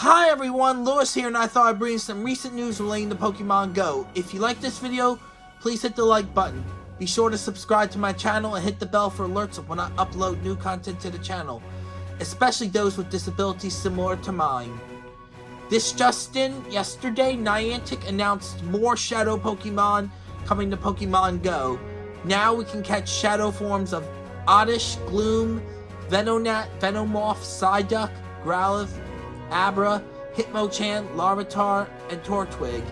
Hi everyone, Lewis here and I thought I'd bring some recent news relating to Pokemon Go. If you like this video, please hit the like button. Be sure to subscribe to my channel and hit the bell for alerts when I upload new content to the channel, especially those with disabilities similar to mine. This Justin, yesterday, Niantic announced more Shadow Pokemon coming to Pokemon Go. Now we can catch Shadow forms of Oddish, Gloom, Venonat, Venomoth, Psyduck, Growlithe, Abra, Hitmonchan, Larvitar, and Turtwig.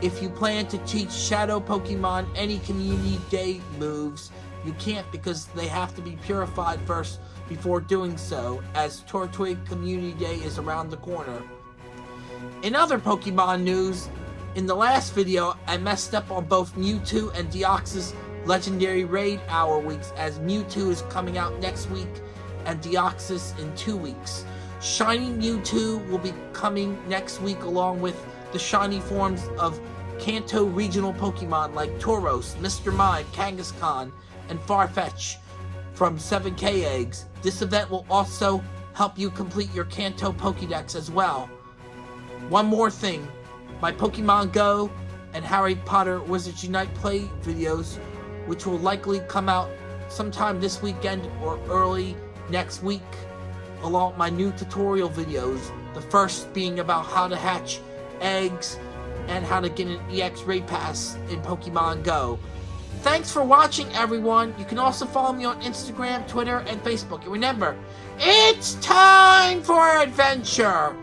If you plan to teach Shadow Pokemon any Community Day moves, you can't because they have to be purified first before doing so, as Turtwig Community Day is around the corner. In other Pokemon news, in the last video, I messed up on both Mewtwo and Deoxys Legendary Raid Hour weeks, as Mewtwo is coming out next week and Deoxys in two weeks. Shiny Mewtwo will be coming next week along with the shiny forms of Kanto regional Pokemon like Tauros, Mr. Mime, Kangaskhan, and Farfetch from 7k eggs. This event will also help you complete your Kanto Pokédex as well. One more thing, my Pokemon Go and Harry Potter Wizards Unite play videos, which will likely come out sometime this weekend or early next week, along my new tutorial videos, the first being about how to hatch eggs and how to get an EX raid pass in Pokemon Go. Thanks for watching everyone. You can also follow me on Instagram, Twitter, and Facebook. And remember, it's time for adventure!